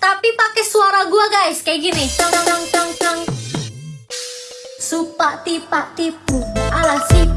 tapi pakai suara gua guys. Kayak gini. Tang tang tang tang supa tipa tipu. Alasih